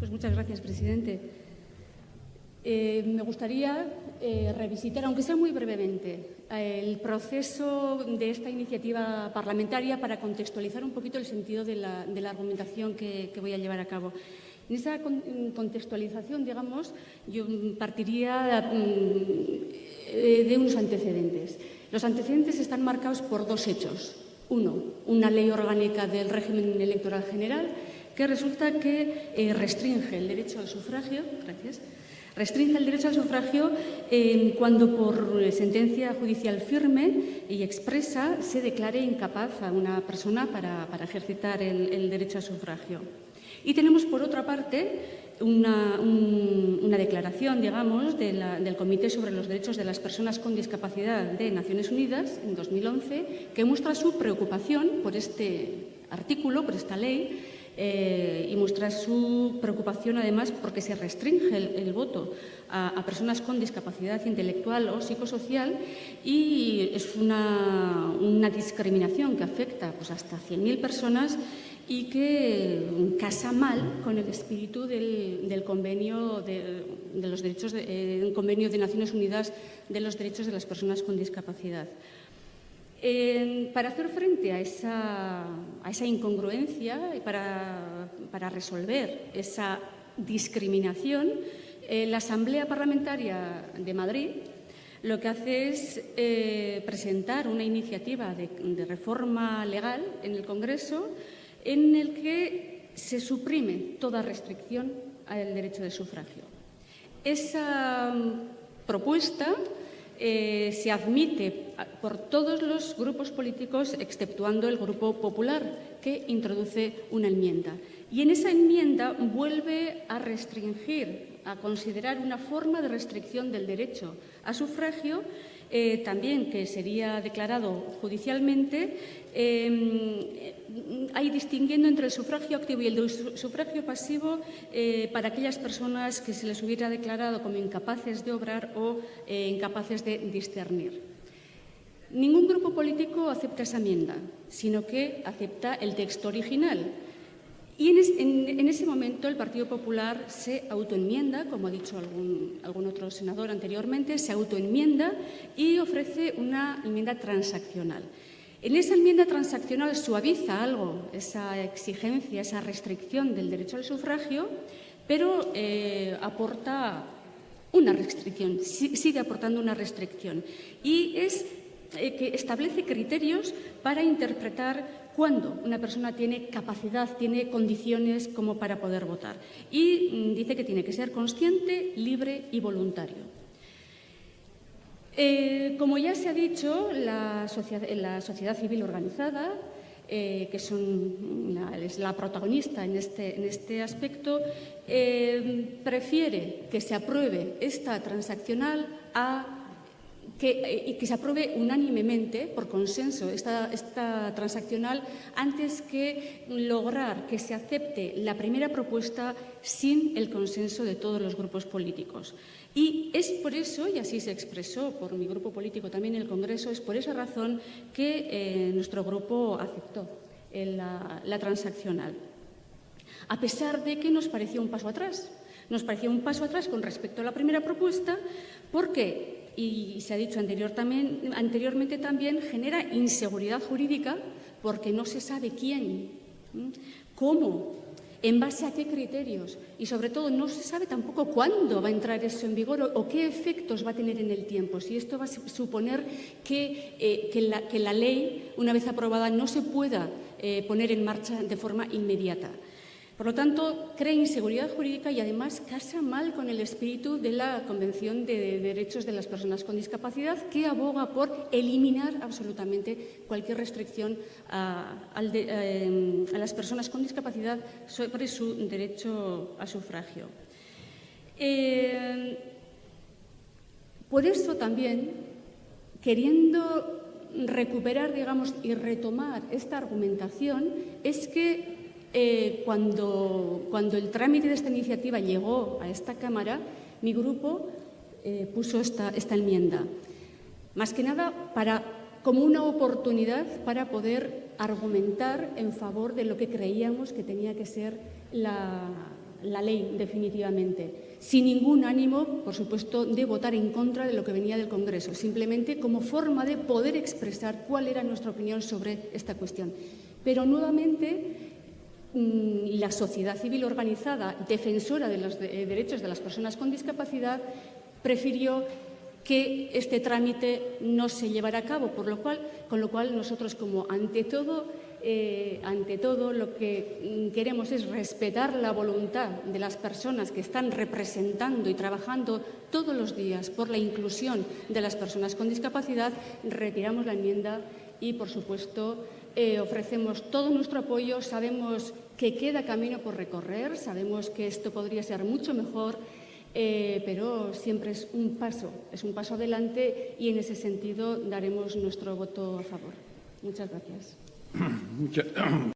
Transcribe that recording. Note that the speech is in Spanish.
Pues muchas gracias, presidente. Eh, me gustaría eh, revisitar, aunque sea muy brevemente, el proceso de esta iniciativa parlamentaria para contextualizar un poquito el sentido de la, argumentación que, voy a llevar a cabo. En esa contextualización, digamos, yo partiría mm, eh, de unos antecedentes. Los antecedentes están marcados por dos hechos. Uno, una ley orgánica del régimen electoral general que resulta que eh, restringe el derecho al sufragio, gracias, restringe el derecho al sufragio eh, cuando por sentencia judicial firme y expresa se declare incapaz a una persona para, ejercitar el, derecho al sufragio. Y tenemos, por otra parte, una, declaración, digamos, del Comité sobre los Derechos de las Personas con Discapacidad de Naciones Unidas en 2011, que muestra su preocupación por este artículo, por esta ley, eh, y muestra su preocupación además porque se restringe el, voto a, personas con discapacidad intelectual o psicosocial y es una, discriminación que afecta pues, hasta 100.000 personas y que casa mal con el espíritu del, convenio de, los derechos eh, convenio de Naciones Unidas de los derechos de las personas con discapacidad. Para hacer frente a esa, incongruencia y para, resolver esa discriminación, eh, la Asamblea Parlamentaria de Madrid lo que hace es eh, presentar una iniciativa de, reforma legal en el Congreso en el que se suprime toda restricción al derecho de sufragio. Esa mm, propuesta eh, se admite por todos los grupos políticos, exceptuando el Grupo Popular, que introduce una enmienda. Y en esa enmienda vuelve a restringir, a considerar una forma de restricción del derecho a sufragio eh, también que sería declarado judicialmente, eh, hay distinguiendo entre el sufragio activo y el sufragio pasivo eh, para aquellas personas que se les hubiera declarado como incapaces de obrar o incapaces de discernir. Ningún grupo político acepta esa enmienda, sino que acepta el texto original, y en, ese momento el Partido Popular se autoenmienda, como ha dicho algún, otro senador anteriormente, se autoenmienda y ofrece una enmienda transaccional. En esa enmienda transaccional suaviza algo esa exigencia, esa restricción del derecho al sufragio, pero eh, aporta una restricción, sigue aportando una restricción. Y es eh, que establece criterios para interpretar cuándo una persona tiene capacidad, tiene condiciones como para poder votar. Y mm, dice que tiene que ser consciente, libre y voluntario. Eh, como ya se ha dicho, la sociedad, civil organizada, eh, que es la protagonista en este, este aspecto, prefiere que se apruebe esta transaccional a que, y que se apruebe unánimemente, por consenso, esta, esta transaccional, antes que lograr que se acepte la primera propuesta sin el consenso de todos los grupos políticos. Y es por eso, y así se expresó por mi grupo político también en el Congreso, es por esa razón que eh, nuestro grupo aceptó la, la transaccional. A pesar de que nos pareció un paso atrás. Nos pareció un paso atrás con respecto a la primera propuesta porque y se ha dicho anterior también, anteriormente también, genera inseguridad jurídica porque no se sabe quién, cómo, en base a qué criterios y sobre todo no se sabe tampoco cuándo va a entrar eso en vigor o, qué efectos va a tener en el tiempo. Si esto va a suponer que, eh, la, ley, una vez aprobada, no se pueda eh, poner en marcha de forma inmediata. Por lo tanto, crea inseguridad jurídica y además casa mal con el espíritu de la Convención de Derechos de las Personas con Discapacidad, que aboga por eliminar absolutamente cualquier restricción a, eh, las personas con discapacidad sobre su derecho a sufragio. Eh, por eso también, queriendo recuperar digamos, y retomar esta argumentación, es que eh, cuando, el trámite de esta iniciativa llegó a esta Cámara, mi grupo eh, puso esta, enmienda. Más que nada para, como una oportunidad para poder argumentar en favor de lo que creíamos que tenía que ser la, ley definitivamente, sin ningún ánimo, por supuesto, de votar en contra de lo que venía del Congreso, simplemente como forma de poder expresar cuál era nuestra opinión sobre esta cuestión. Pero nuevamente la sociedad civil organizada, defensora de los eh, derechos de las personas con discapacidad, prefirió que este trámite no se llevara a cabo, por lo cual, con lo cual nosotros como ante todo, eh, ante todo lo que mm, queremos es respetar la voluntad de las personas que están representando y trabajando todos los días por la inclusión de las personas con discapacidad, retiramos la enmienda y, por supuesto, eh, ofrecemos todo nuestro apoyo, sabemos que queda camino por recorrer, sabemos que esto podría ser mucho mejor, eh, pero siempre es un paso, es un paso adelante y en ese sentido daremos nuestro voto a favor. Muchas gracias.